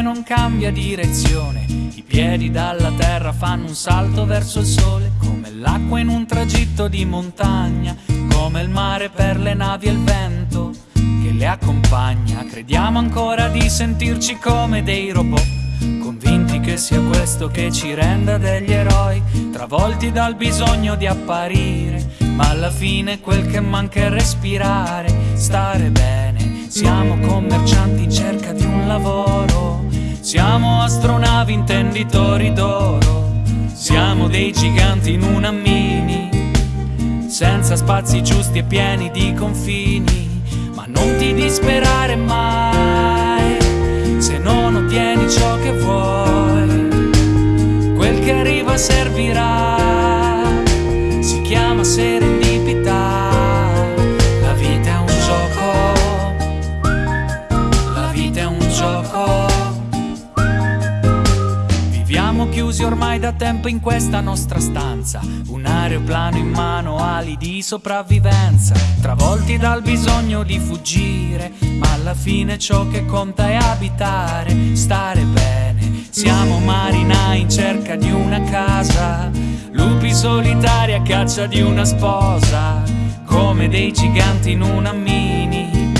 non cambia direzione. I piedi dalla terra fanno un salto verso il sole, come l'acqua in un tragitto di montagna, come il mare per le navi e il vento che le accompagna. Crediamo ancora di sentirci come dei robot, convinti che sia questo che ci renda degli eroi, travolti dal bisogno di apparire, ma alla fine quel che manca è respirare, stare bene. Siamo commercianti in cerca di un lavoro, siamo astronavi intenditori d'oro, siamo dei giganti in una mini, senza spazi giusti e pieni di confini, ma non ti disperare mai se non ottieni ciò che vuoi, quel che arriva servirà, si chiama serendipità, chiusi ormai da tempo in questa nostra stanza, un aeroplano in mano, ali di sopravvivenza, travolti dal bisogno di fuggire, ma alla fine ciò che conta è abitare, stare bene. Siamo marinai in cerca di una casa, lupi solitari a caccia di una sposa, come dei giganti in una mini,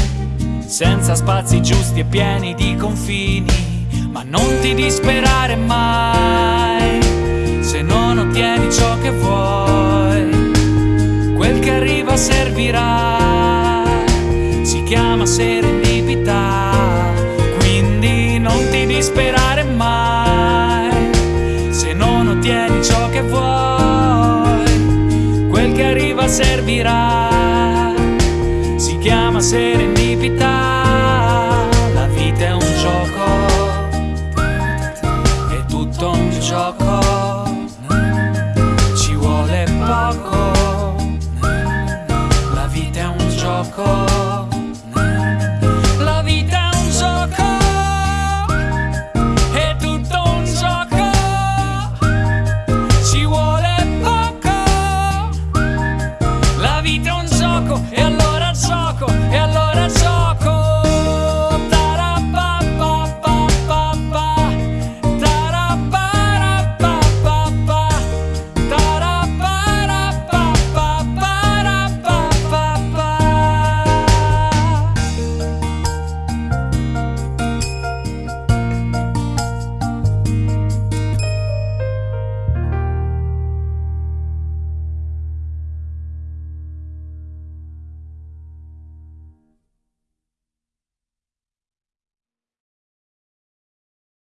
senza spazi giusti e pieni di confini. Ma non ti disperare mai se non ottieni ciò che vuoi. Quel che arriva servirà, si chiama serendipità. Quindi non ti disperare mai se non ottieni ciò che vuoi. Quel che arriva servirà, si chiama serendipità.